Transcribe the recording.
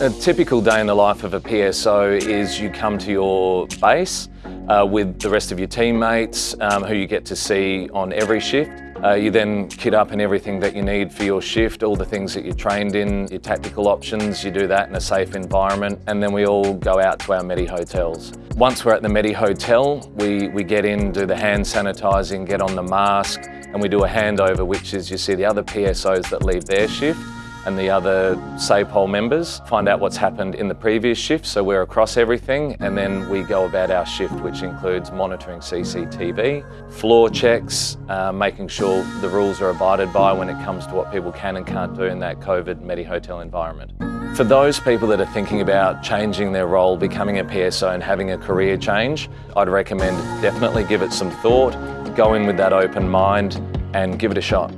A typical day in the life of a PSO is you come to your base uh, with the rest of your teammates um, who you get to see on every shift. Uh, you then kit up in everything that you need for your shift, all the things that you're trained in, your tactical options, you do that in a safe environment, and then we all go out to our Medi hotels. Once we're at the Medi hotel, we, we get in, do the hand sanitising, get on the mask, and we do a handover, which is you see the other PSOs that leave their shift, and the other SAPOL members, find out what's happened in the previous shift, so we're across everything, and then we go about our shift, which includes monitoring CCTV, floor checks, uh, making sure the rules are abided by when it comes to what people can and can't do in that COVID Medi Hotel environment. For those people that are thinking about changing their role, becoming a PSO and having a career change, I'd recommend definitely give it some thought, go in with that open mind and give it a shot.